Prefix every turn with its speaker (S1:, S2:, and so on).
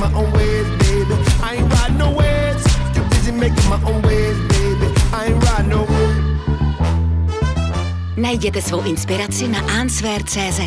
S1: making my own ways, baby. I ain't riding no ways. Too busy making my own ways, baby. I ain't riding no waves.
S2: Najděte svou inspiraci na answer.cz.